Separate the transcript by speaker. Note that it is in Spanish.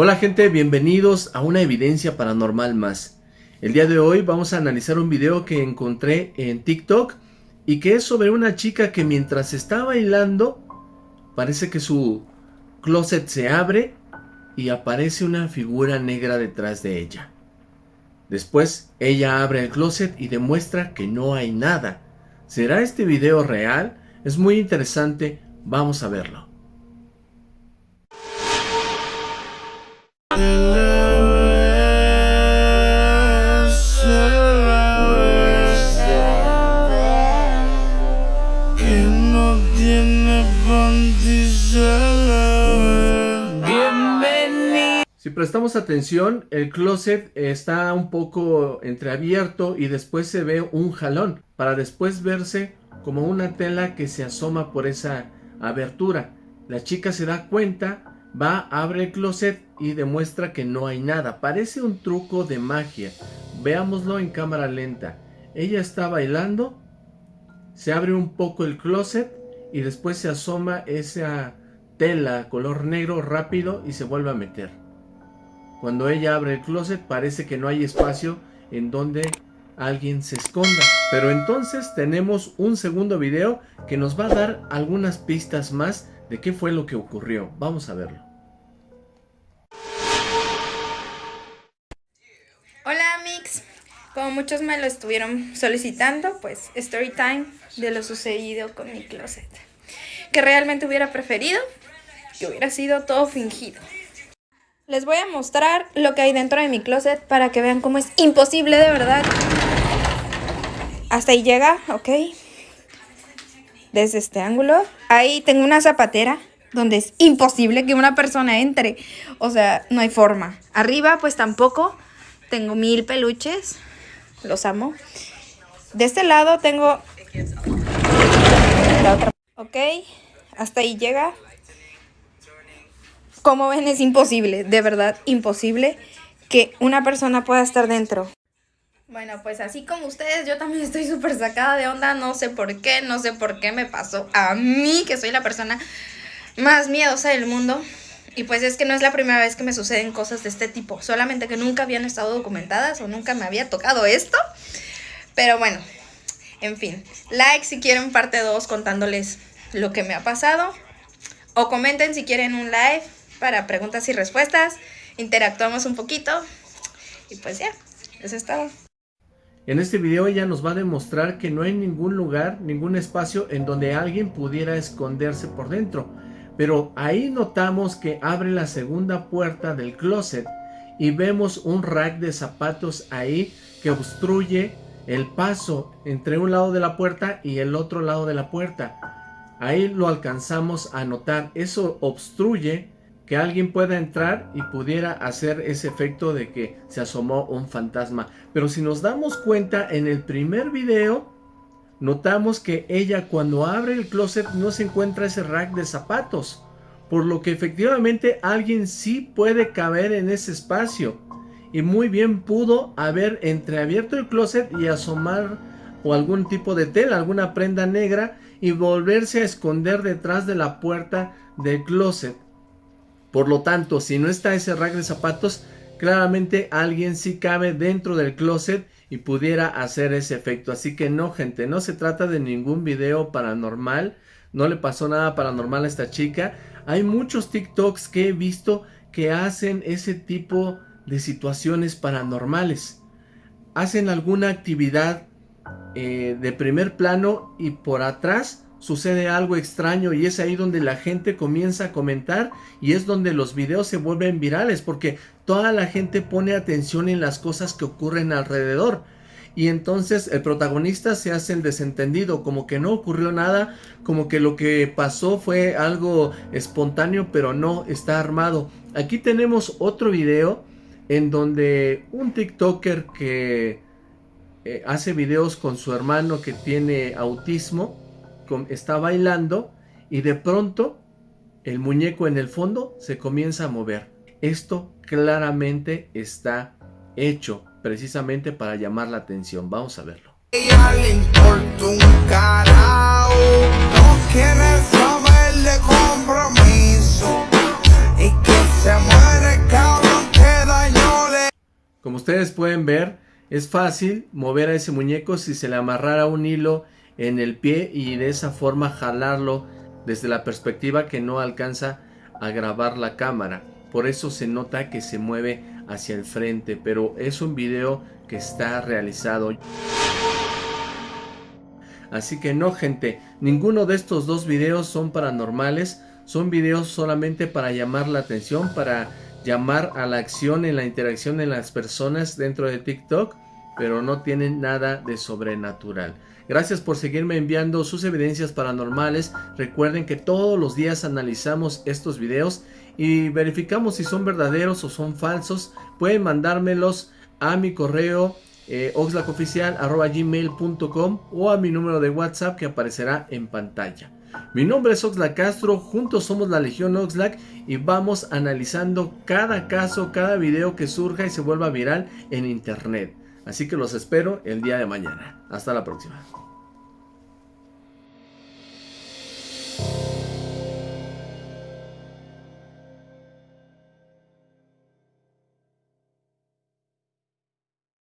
Speaker 1: Hola gente, bienvenidos a una evidencia paranormal más. El día de hoy vamos a analizar un video que encontré en TikTok y que es sobre una chica que mientras está bailando parece que su closet se abre y aparece una figura negra detrás de ella. Después ella abre el closet y demuestra que no hay nada. ¿Será este video real? Es muy interesante, vamos a verlo. Si prestamos atención, el closet está un poco entreabierto y después se ve un jalón, para después verse como una tela que se asoma por esa abertura. La chica se da cuenta Va, abre el closet y demuestra que no hay nada. Parece un truco de magia. Veámoslo en cámara lenta. Ella está bailando, se abre un poco el closet y después se asoma esa tela color negro rápido y se vuelve a meter. Cuando ella abre el closet parece que no hay espacio en donde alguien se esconda. Pero entonces tenemos un segundo video que nos va a dar algunas pistas más de qué fue lo que ocurrió. Vamos a verlo.
Speaker 2: Hola Mix, como muchos me lo estuvieron solicitando, pues story time de lo sucedido con mi closet. Que realmente hubiera preferido que hubiera sido todo fingido. Les voy a mostrar lo que hay dentro de mi closet para que vean cómo es imposible de verdad. Hasta ahí llega, ok desde este ángulo. Ahí tengo una zapatera donde es imposible que una persona entre. O sea, no hay forma. Arriba pues tampoco. Tengo mil peluches. Los amo. De este lado tengo la otra. Ok, hasta ahí llega. Como ven es imposible, de verdad imposible que una persona pueda estar dentro. Bueno, pues así como ustedes, yo también estoy súper sacada de onda, no sé por qué, no sé por qué me pasó a mí, que soy la persona más miedosa del mundo. Y pues es que no es la primera vez que me suceden cosas de este tipo, solamente que nunca habían estado documentadas o nunca me había tocado esto. Pero bueno, en fin, like si quieren parte 2 contándoles lo que me ha pasado. O comenten si quieren un live para preguntas y respuestas. Interactuamos un poquito. Y pues ya, eso es todo.
Speaker 1: En este video ella nos va a demostrar que no hay ningún lugar, ningún espacio en donde alguien pudiera esconderse por dentro. Pero ahí notamos que abre la segunda puerta del closet y vemos un rack de zapatos ahí que obstruye el paso entre un lado de la puerta y el otro lado de la puerta. Ahí lo alcanzamos a notar. Eso obstruye que alguien pueda entrar y pudiera hacer ese efecto de que se asomó un fantasma. Pero si nos damos cuenta en el primer video, notamos que ella cuando abre el closet no se encuentra ese rack de zapatos. Por lo que efectivamente alguien sí puede caber en ese espacio. Y muy bien pudo haber entreabierto el closet y asomar o algún tipo de tela, alguna prenda negra y volverse a esconder detrás de la puerta del closet. Por lo tanto, si no está ese rack de zapatos, claramente alguien sí cabe dentro del closet y pudiera hacer ese efecto. Así que no, gente, no se trata de ningún video paranormal. No le pasó nada paranormal a esta chica. Hay muchos TikToks que he visto que hacen ese tipo de situaciones paranormales. Hacen alguna actividad eh, de primer plano y por atrás sucede algo extraño y es ahí donde la gente comienza a comentar y es donde los videos se vuelven virales porque toda la gente pone atención en las cosas que ocurren alrededor y entonces el protagonista se hace el desentendido, como que no ocurrió nada, como que lo que pasó fue algo espontáneo, pero no está armado. Aquí tenemos otro video en donde un TikToker que eh, hace videos con su hermano que tiene autismo, está bailando y de pronto el muñeco en el fondo se comienza a mover. Esto claramente está hecho precisamente para llamar la atención. Vamos a verlo. compromiso y que se muere Como ustedes pueden ver, es fácil mover a ese muñeco si se le amarrara un hilo en el pie y de esa forma jalarlo desde la perspectiva que no alcanza a grabar la cámara. Por eso se nota que se mueve hacia el frente, pero es un video que está realizado. Así que no gente, ninguno de estos dos videos son paranormales, son videos solamente para llamar la atención, para llamar a la acción en la interacción en las personas dentro de TikTok, pero no tienen nada de sobrenatural. Gracias por seguirme enviando sus evidencias paranormales. Recuerden que todos los días analizamos estos videos y verificamos si son verdaderos o son falsos. Pueden mandármelos a mi correo eh, oxlacoficial.gmail.com o a mi número de WhatsApp que aparecerá en pantalla. Mi nombre es Oxlack Castro, juntos somos la Legión Oxlack y vamos analizando cada caso, cada video que surja y se vuelva viral en internet. Así que los espero el día de mañana. Hasta la próxima.